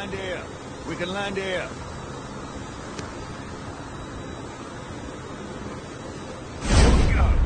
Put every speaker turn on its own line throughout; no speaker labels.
land here. We can land here. Here we go.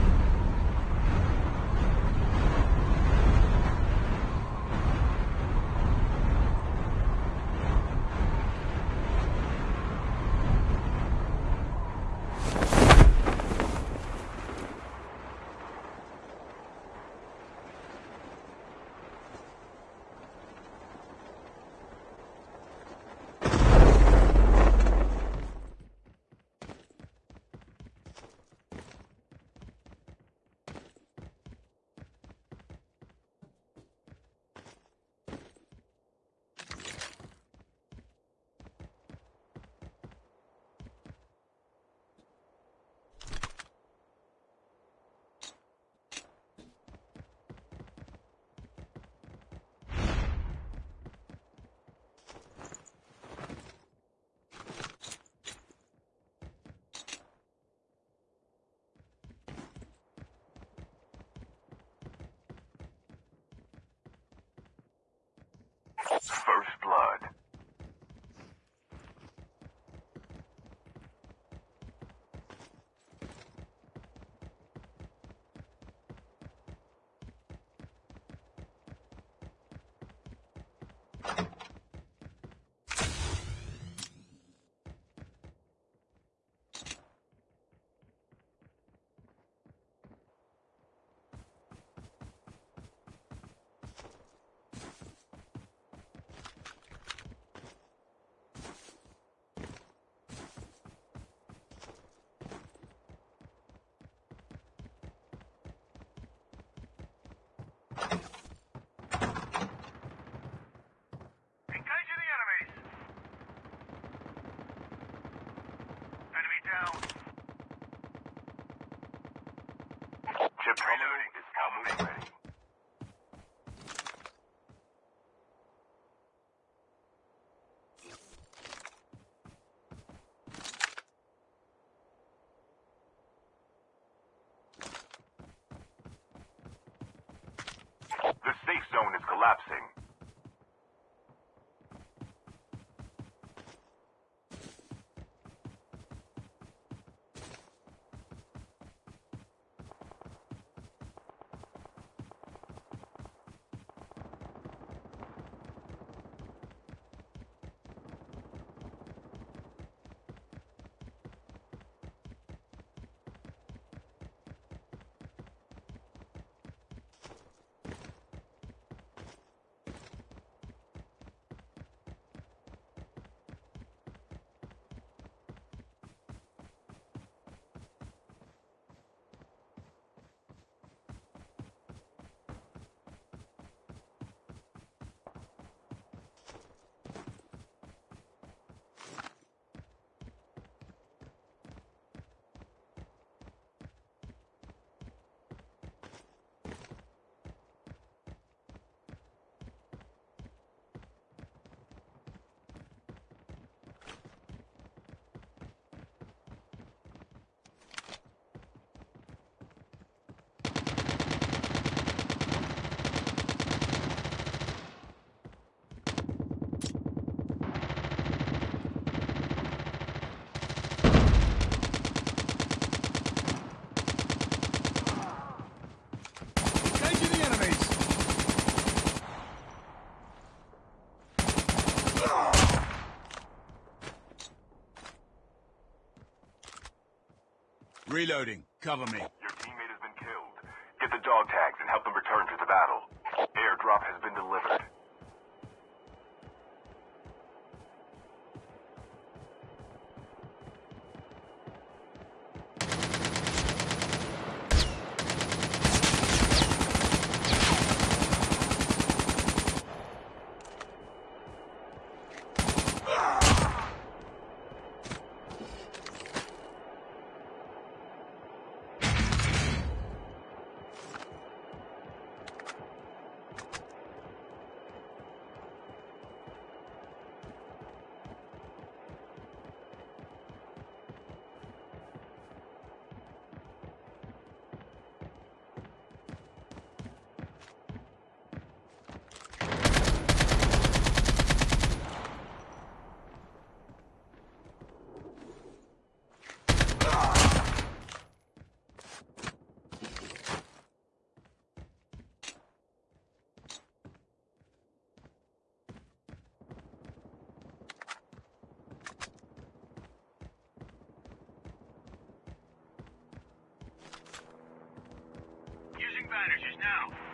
First blood. Engaging the enemies! Enemy down. Chip terminal is almost ready. The safe zone is collapsing.
Engaging the enemies. Reloading. Cover me.
Your teammate has been killed. Get the dog tags
Cottagers now.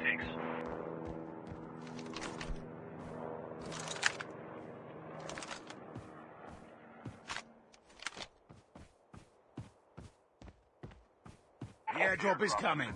takes. The airdrop is coming.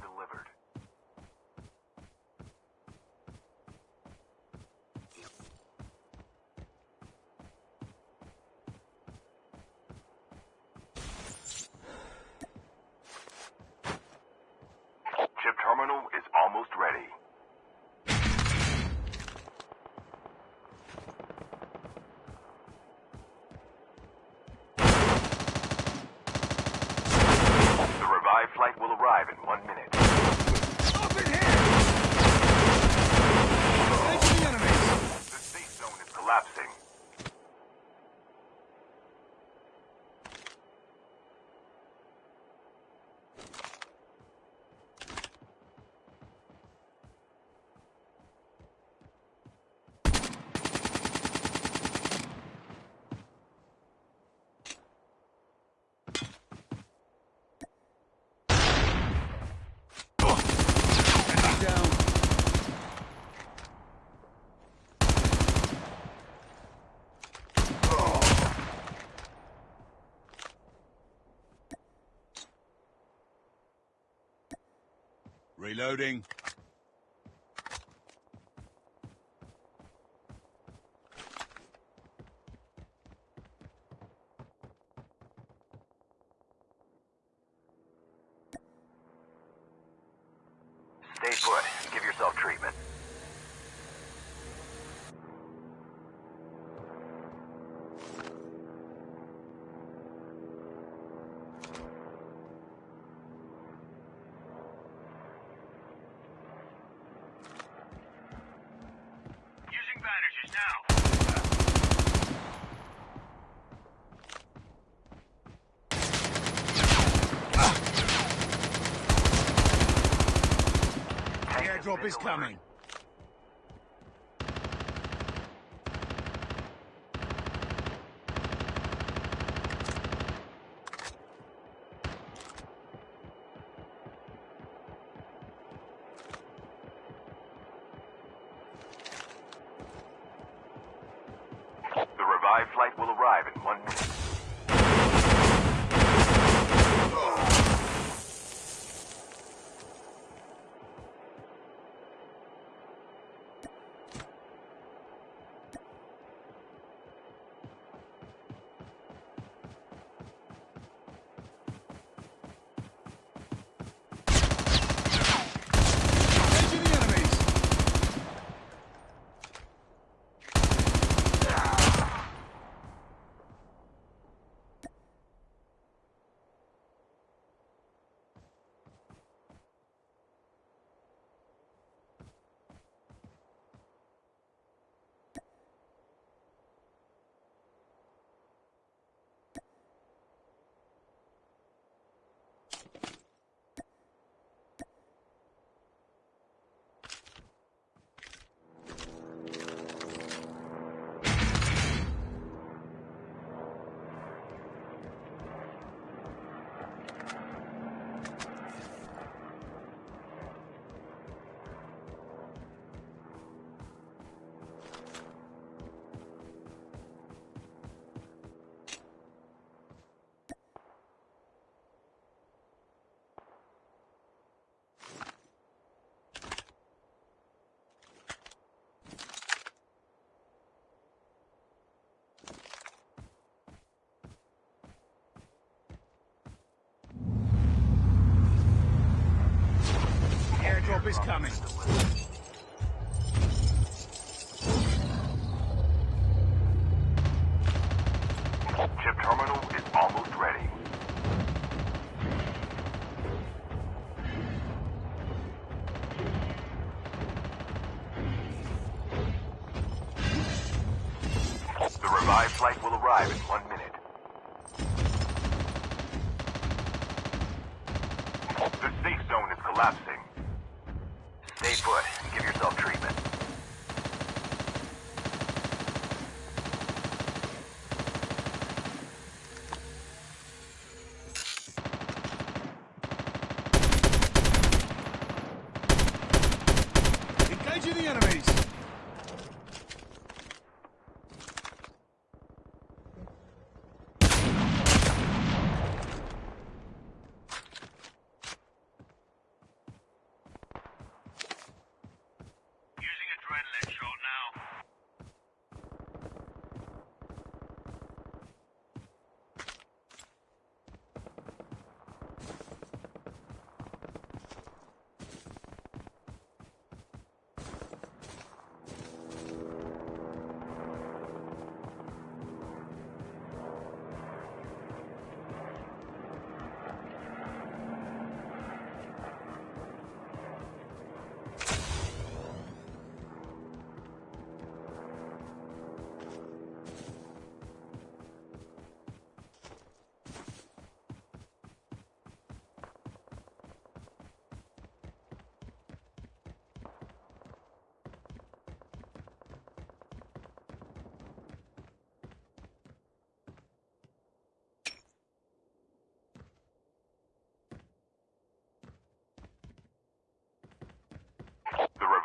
Reloading. Airdrop is coming. Arrive in one minute.
Airdrop is coming.
Chip terminal is almost ready. The revived flight will arrive in one
enemies.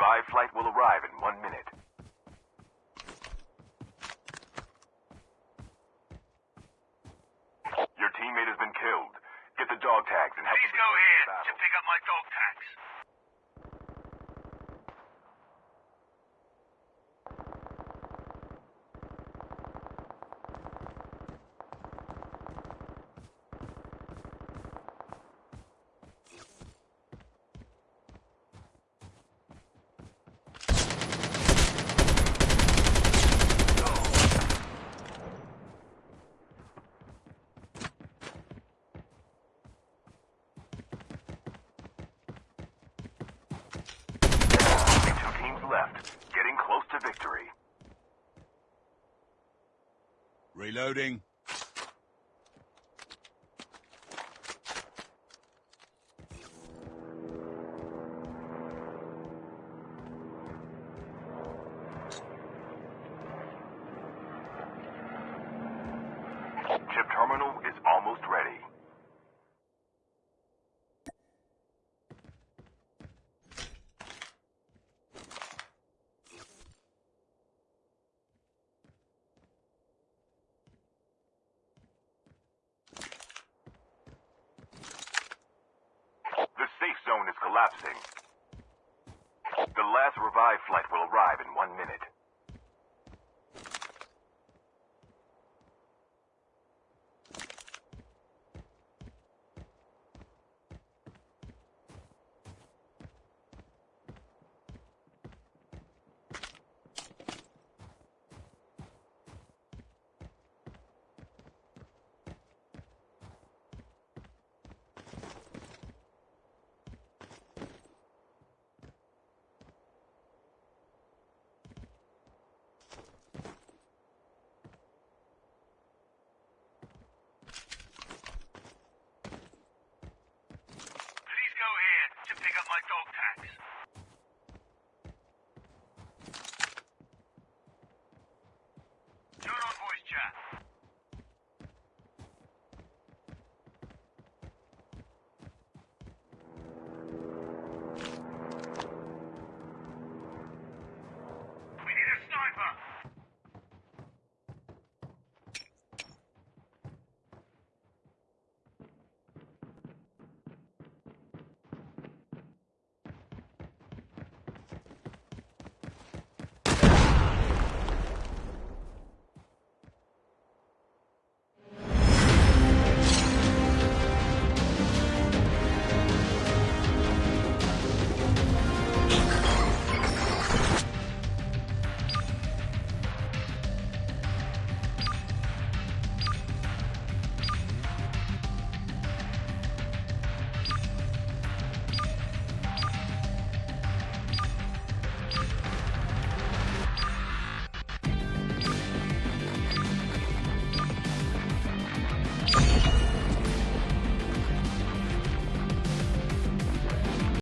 Revived flight will arrive in one minute.
Reloading.
Chip terminal is almost ready. collapsing. The last revive flight will arrive in one minute.
Please go here to pick up my dog tags. Turn on voice chat.